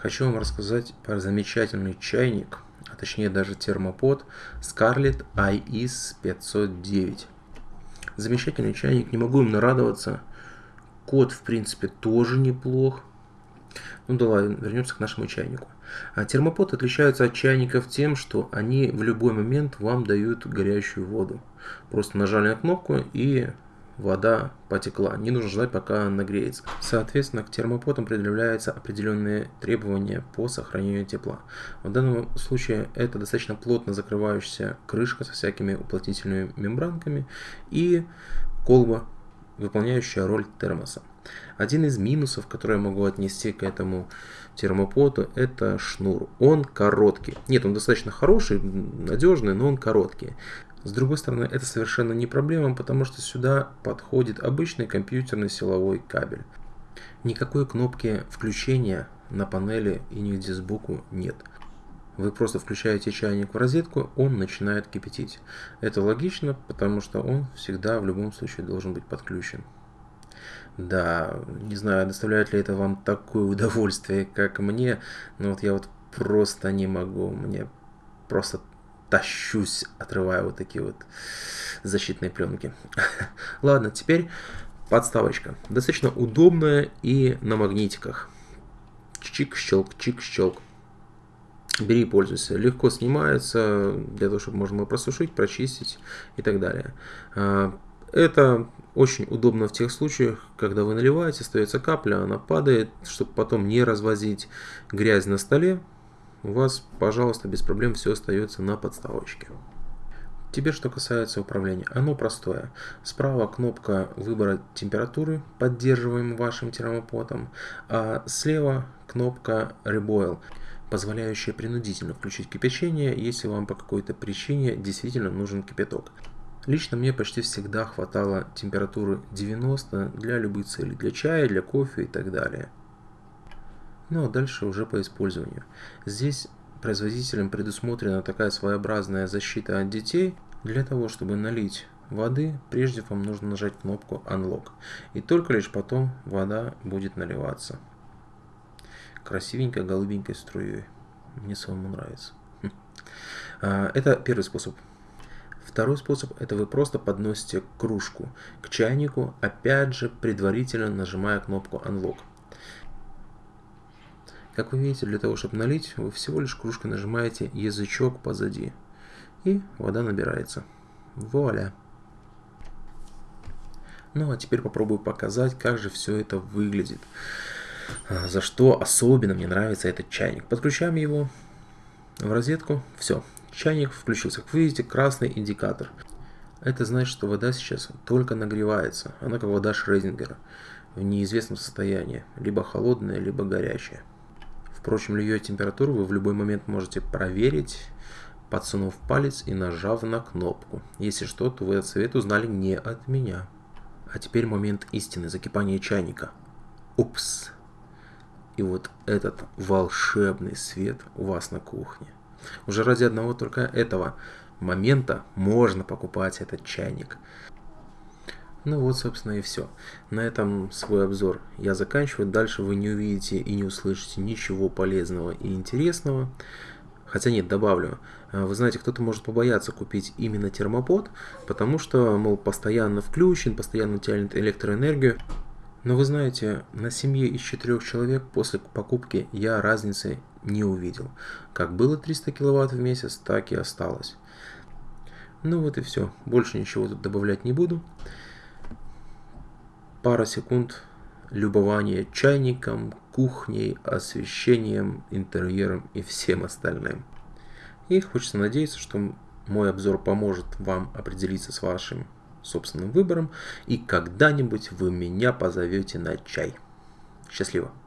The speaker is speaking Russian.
Хочу вам рассказать про замечательный чайник, а точнее даже термопод Scarlett IS 509. Замечательный чайник, не могу им нарадоваться. Код, в принципе, тоже неплох. Ну да ладно, вернемся к нашему чайнику. А термопод отличается от чайников тем, что они в любой момент вам дают горячую воду. Просто нажали на кнопку и вода потекла. Не нужно ждать, пока она нагреется. Соответственно, к термопотам предъявляются определенные требования по сохранению тепла. В данном случае это достаточно плотно закрывающаяся крышка со всякими уплотнительными мембранками и колба, выполняющая роль термоса. Один из минусов, который я могу отнести к этому термопоту, это шнур. Он короткий. Нет, он достаточно хороший, надежный, но он короткий. С другой стороны, это совершенно не проблема, потому что сюда подходит обычный компьютерный силовой кабель. Никакой кнопки включения на панели и нигде сбоку нет. Вы просто включаете чайник в розетку, он начинает кипятить. Это логично, потому что он всегда в любом случае должен быть подключен. Да, не знаю, доставляет ли это вам такое удовольствие, как мне, но вот я вот просто не могу, мне просто тащусь, отрывая вот такие вот защитные пленки. Ладно, теперь подставочка. Достаточно удобная и на магнитиках. Чик-щелк, чик-щелк. Бери и пользуйся. Легко снимается, для того, чтобы можно было просушить, прочистить и так далее. А, это очень удобно в тех случаях, когда вы наливаете, остается капля, она падает, чтобы потом не развозить грязь на столе, у вас, пожалуйста, без проблем все остается на подставочке. Теперь, что касается управления, оно простое. Справа кнопка выбора температуры, поддерживаемой вашим термопотом, а слева кнопка Reboil, позволяющая принудительно включить кипячение, если вам по какой-то причине действительно нужен кипяток. Лично мне почти всегда хватало температуры 90 для любых целей, для чая, для кофе и так далее. Ну а дальше уже по использованию. Здесь производителем предусмотрена такая своеобразная защита от детей. Для того, чтобы налить воды, прежде вам нужно нажать кнопку Unlock. И только лишь потом вода будет наливаться. Красивенькой голубенькой струей. Мне самому нравится. А, это первый способ. Второй способ – это вы просто подносите кружку к чайнику, опять же предварительно нажимая кнопку Unlock. Как вы видите, для того, чтобы налить, вы всего лишь кружкой нажимаете язычок позади. И вода набирается. Вуаля! Ну а теперь попробую показать, как же все это выглядит. А, за что особенно мне нравится этот чайник. Подключаем его в розетку. Все, чайник включился. Как видите, красный индикатор. Это значит, что вода сейчас только нагревается. Она как вода Шрезингера в неизвестном состоянии. Либо холодная, либо горячая. Впрочем, ее температуру вы в любой момент можете проверить, подсунув палец и нажав на кнопку. Если что, то вы этот совет узнали не от меня. А теперь момент истины, закипания чайника. Упс. И вот этот волшебный свет у вас на кухне. Уже ради одного только этого момента можно покупать этот чайник. Ну вот, собственно, и все. На этом свой обзор я заканчиваю. Дальше вы не увидите и не услышите ничего полезного и интересного. Хотя нет, добавлю. А, вы знаете, кто-то может побояться купить именно термопод, потому что, мол, постоянно включен, постоянно тянет электроэнергию. Но вы знаете, на семье из четырех человек после покупки я разницы не увидел. Как было 300 киловатт в месяц, так и осталось. Ну вот и все. Больше ничего тут добавлять не буду пара секунд любования чайником, кухней, освещением, интерьером и всем остальным. И хочется надеяться, что мой обзор поможет вам определиться с вашим собственным выбором и когда-нибудь вы меня позовете на чай. Счастливо!